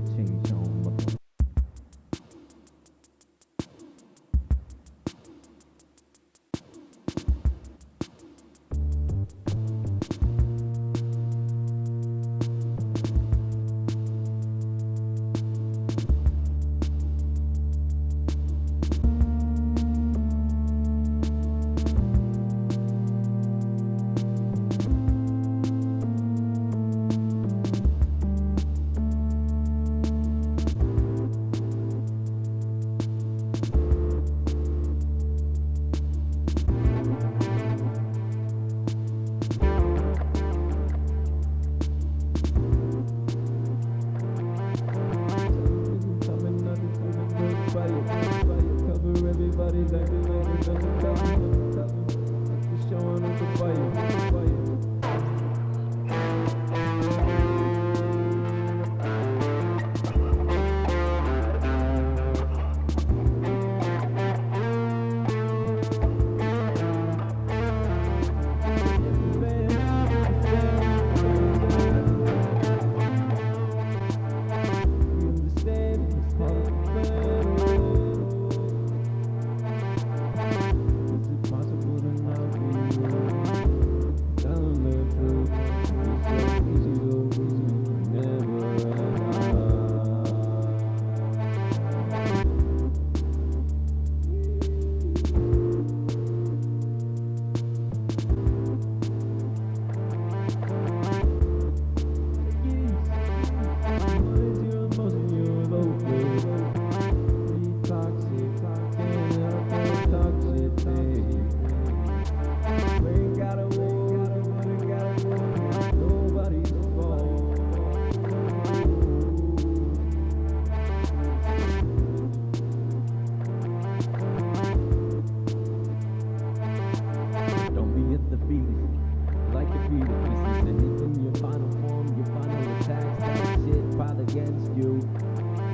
to change home. I'm just showing baby, baby, baby,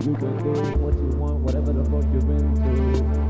You can do what you want, whatever the fuck you're into.